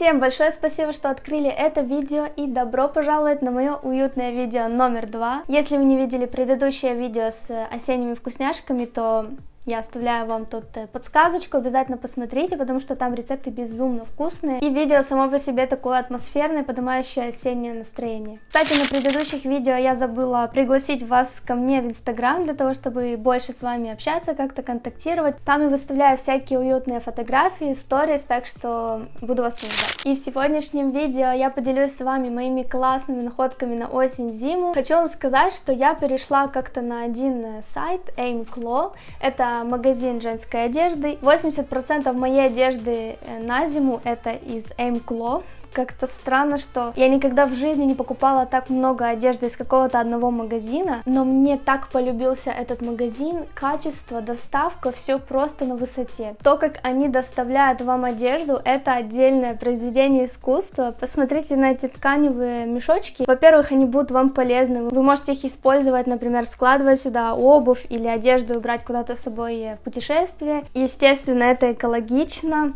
Всем большое спасибо, что открыли это видео и добро пожаловать на мое уютное видео номер два. Если вы не видели предыдущее видео с осенними вкусняшками, то я оставляю вам тут э, подсказочку, обязательно посмотрите, потому что там рецепты безумно вкусные. И видео само по себе такое атмосферное, поднимающее осеннее настроение. Кстати, на предыдущих видео я забыла пригласить вас ко мне в Инстаграм, для того, чтобы больше с вами общаться, как-то контактировать. Там я выставляю всякие уютные фотографии, сторис, так что буду вас ждать. И в сегодняшнем видео я поделюсь с вами моими классными находками на осень-зиму. Хочу вам сказать, что я перешла как-то на один э, сайт, Aimclaw. Это магазин женской одежды. 80% моей одежды э, на зиму это из Aimclaw как-то странно, что я никогда в жизни не покупала так много одежды из какого-то одного магазина, но мне так полюбился этот магазин, качество, доставка, все просто на высоте. То, как они доставляют вам одежду, это отдельное произведение искусства. Посмотрите на эти тканевые мешочки. Во-первых, они будут вам полезны. Вы можете их использовать, например, складывать сюда обувь или одежду брать куда-то с собой в путешествие. Естественно, это экологично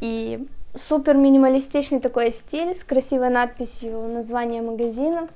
и Супер минималистичный такой стиль с красивой надписью названия магазина.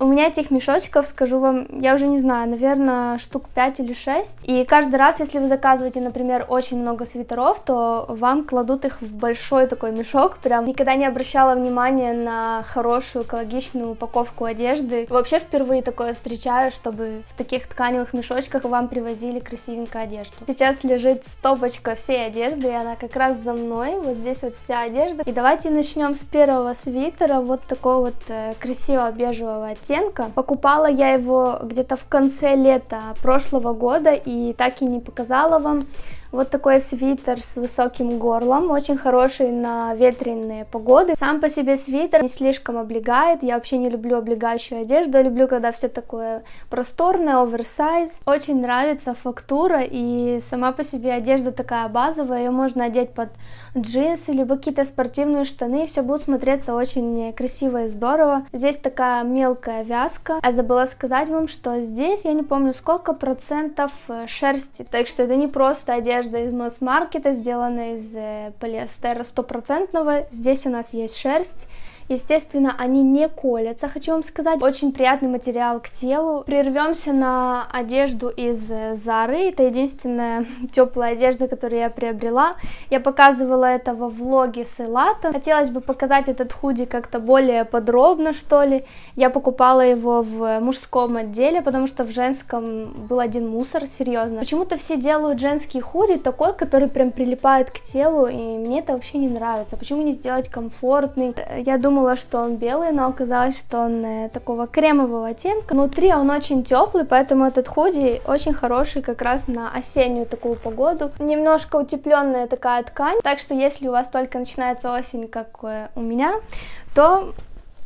У меня этих мешочков, скажу вам, я уже не знаю, наверное, штук 5 или 6. И каждый раз, если вы заказываете, например, очень много свитеров, то вам кладут их в большой такой мешок. Прям никогда не обращала внимания на хорошую экологичную упаковку одежды. Вообще впервые такое встречаю, чтобы в таких тканевых мешочках вам привозили красивенькую одежду. Сейчас лежит стопочка всей одежды, и она как раз за мной. Вот здесь вот вся одежда. И давайте начнем с первого свитера, вот такого вот э, красивого бежевого. Покупала я его где-то в конце лета прошлого года и так и не показала вам. Вот такой свитер с высоким горлом, очень хороший на ветреные погоды. Сам по себе свитер не слишком облегает, я вообще не люблю облегающую одежду, я люблю, когда все такое просторное, оверсайз. Очень нравится фактура и сама по себе одежда такая базовая, ее можно одеть под джинсы, либо какие-то спортивные штаны, все будет смотреться очень красиво и здорово. Здесь такая мелкая вязка. А забыла сказать вам, что здесь, я не помню сколько процентов э, шерсти, так что это не просто одежда, одежда из масс-маркета, сделана из полиэстера стопроцентного. Здесь у нас есть шерсть, Естественно, они не колятся, хочу вам сказать. Очень приятный материал к телу. Прервемся на одежду из Зары. Это единственная теплая одежда, которую я приобрела. Я показывала это во влоге с Элата. Хотелось бы показать этот худи как-то более подробно, что ли. Я покупала его в мужском отделе, потому что в женском был один мусор, серьезно. Почему-то все делают женский худи такой, который прям прилипает к телу, и мне это вообще не нравится. Почему не сделать комфортный? Я думаю, думала, что он белый, но оказалось, что он э, такого кремового оттенка. Внутри он очень теплый, поэтому этот худи очень хороший как раз на осеннюю такую погоду. Немножко утепленная такая ткань, так что если у вас только начинается осень, как э, у меня, то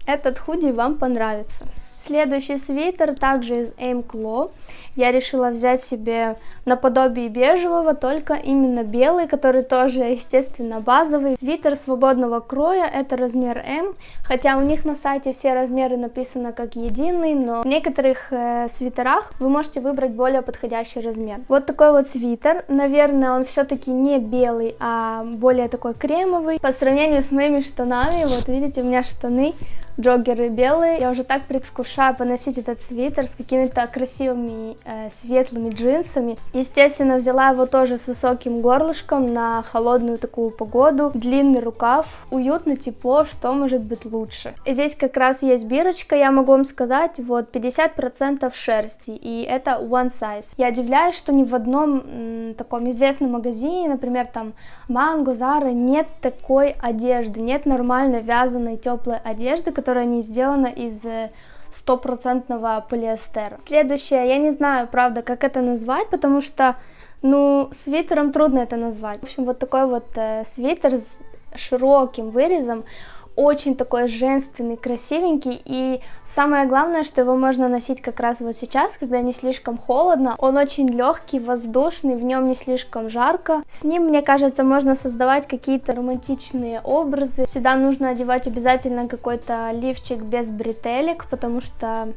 этот худи вам понравится. Следующий свитер также из Aim Claw. Я решила взять себе наподобие бежевого, только именно белый, который тоже, естественно, базовый. Свитер свободного кроя, это размер М, хотя у них на сайте все размеры написаны как единый, но в некоторых э, свитерах вы можете выбрать более подходящий размер. Вот такой вот свитер, наверное, он все-таки не белый, а более такой кремовый. По сравнению с моими штанами, вот видите, у меня штаны джоггеры белые, я уже так предвкушаю поносить этот свитер с какими-то красивыми э, светлыми джинсами. Естественно, взяла его тоже с высоким горлышком на холодную такую погоду. Длинный рукав, уютно, тепло, что может быть лучше. Здесь как раз есть бирочка, я могу вам сказать, вот 50% шерсти, и это one size. Я удивляюсь, что ни в одном таком известном магазине, например, там Mango, Zara, нет такой одежды, нет нормально вязаной теплой одежды, которая не сделана из э, стопроцентного полиэстера. Следующее, я не знаю, правда, как это назвать, потому что, ну, свитером трудно это назвать. В общем, вот такой вот э, свитер с широким вырезом, очень такой женственный, красивенький, и самое главное, что его можно носить как раз вот сейчас, когда не слишком холодно. Он очень легкий, воздушный, в нем не слишком жарко. С ним, мне кажется, можно создавать какие-то романтичные образы. Сюда нужно одевать обязательно какой-то лифчик без бретелек, потому что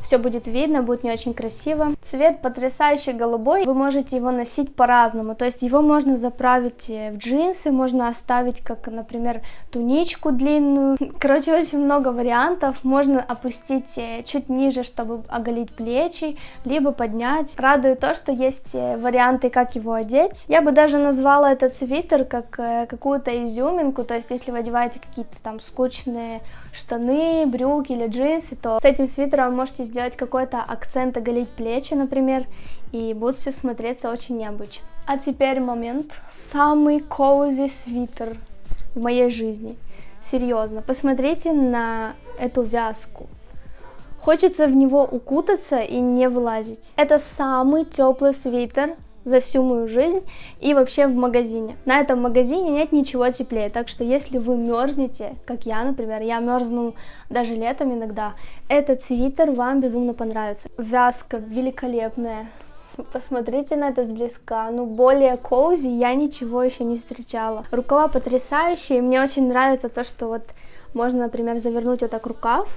все будет видно, будет не очень красиво. Цвет потрясающий голубой, вы можете его носить по-разному, то есть его можно заправить в джинсы, можно оставить как, например, туничку длинную. Короче, очень много вариантов, можно опустить э, чуть ниже, чтобы оголить плечи, либо поднять. Радует то, что есть э, варианты, как его одеть. Я бы даже назвала этот свитер как э, какую-то изюминку, то есть если вы одеваете какие-то там скучные штаны, брюки или джинсы, то с этим свитером можете сделать какой-то акцент, оголить плечи, например, и будет все смотреться очень необычно. А теперь момент. Самый коузи свитер в моей жизни. Серьезно, посмотрите на эту вязку. Хочется в него укутаться и не вылазить. Это самый теплый свитер за всю мою жизнь и вообще в магазине. На этом магазине нет ничего теплее, так что если вы мерзнете, как я, например, я мерзну даже летом иногда, этот свитер вам безумно понравится. Вязка великолепная, Посмотрите на это сблизка. Ну, более коузи я ничего еще не встречала. Рукава потрясающие. Мне очень нравится то, что вот можно, например, завернуть вот так рукав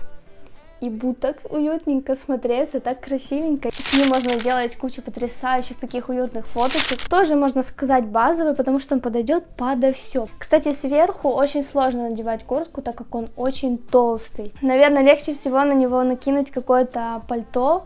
и будет так уютненько смотреться, так красивенько. С ним можно делать кучу потрясающих таких уютных фоточек. Тоже можно сказать базовый, потому что он подойдет подо все. Кстати, сверху очень сложно надевать куртку, так как он очень толстый. Наверное, легче всего на него накинуть какое-то пальто,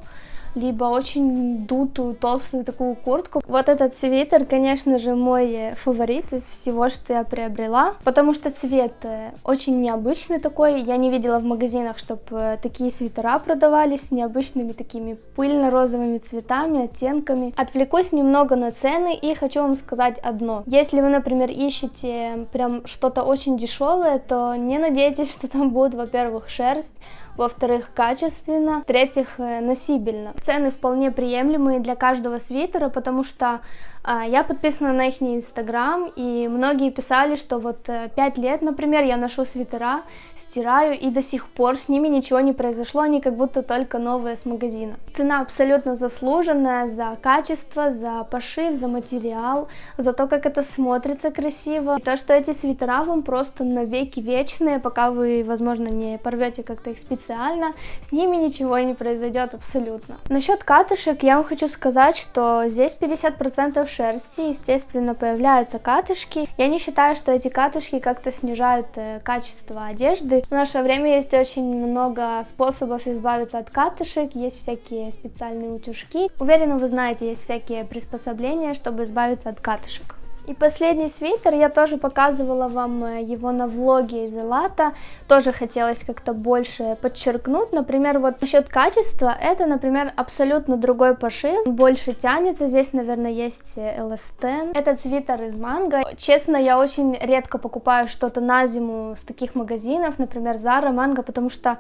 либо очень дутую, толстую такую куртку. Вот этот свитер, конечно же, мой фаворит из всего, что я приобрела, потому что цвет э, очень необычный такой. Я не видела в магазинах, чтобы э, такие свитера продавались с необычными такими пыльно-розовыми цветами, оттенками. Отвлекусь немного на цены и хочу вам сказать одно. Если вы, например, ищете прям что-то очень дешевое, то не надейтесь, что там будет, во-первых, шерсть, во-вторых, качественно, в-третьих, э, носибельно. Цены вполне приемлемые для каждого свитера, потому что я подписана на их инстаграм, и многие писали, что вот 5 э, лет, например, я ношу свитера, стираю, и до сих пор с ними ничего не произошло, они как будто только новые с магазина. Цена абсолютно заслуженная за качество, за пошив, за материал, за то, как это смотрится красиво. И то, что эти свитера вам просто навеки вечные, пока вы, возможно, не порвете как-то их специально, с ними ничего не произойдет абсолютно. Насчет катышек я вам хочу сказать, что здесь 50% шерсти, естественно, появляются катышки. Я не считаю, что эти катышки как-то снижают э, качество одежды. В наше время есть очень много способов избавиться от катышек, есть всякие специальные утюжки. Уверена, вы знаете, есть всякие приспособления, чтобы избавиться от катышек. И последний свитер, я тоже показывала вам э, его на влоге из Элата, тоже хотелось как-то больше подчеркнуть, например, вот насчет качества, это, например, абсолютно другой пошив, больше тянется, здесь, наверное, есть эластен, этот свитер из манго, честно, я очень редко покупаю что-то на зиму с таких магазинов, например, Zara, Mango, потому что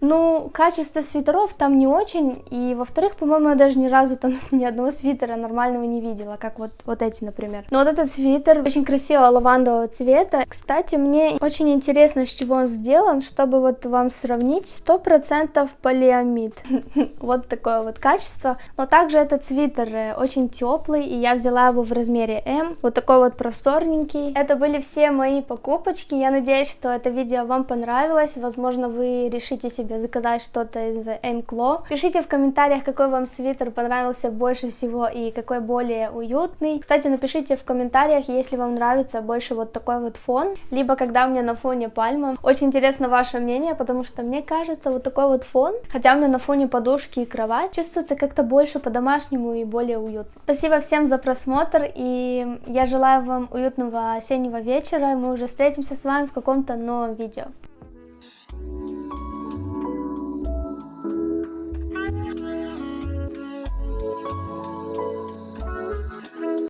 ну, качество свитеров там не очень, и во-вторых, по-моему, я даже ни разу там ни одного свитера нормального не видела, как вот, вот эти, например. Но вот этот свитер очень красивого лавандового цвета. Кстати, мне очень интересно, с чего он сделан, чтобы вот вам сравнить. Сто процентов полиамид. вот такое вот качество. Но также этот свитер э, очень теплый, и я взяла его в размере М. Вот такой вот просторненький. Это были все мои покупочки. Я надеюсь, что это видео вам понравилось. Возможно, вы решите себе себе заказать что-то из Эймкло. Пишите в комментариях, какой вам свитер понравился больше всего и какой более уютный. Кстати, напишите в комментариях, если вам нравится больше вот такой вот фон, либо когда у меня на фоне пальма. Очень интересно ваше мнение, потому что мне кажется, вот такой вот фон, хотя у меня на фоне подушки и кровать, чувствуется как-то больше по-домашнему и более уютно. Спасибо всем за просмотр, и я желаю вам уютного осеннего вечера, мы уже встретимся с вами в каком-то новом видео.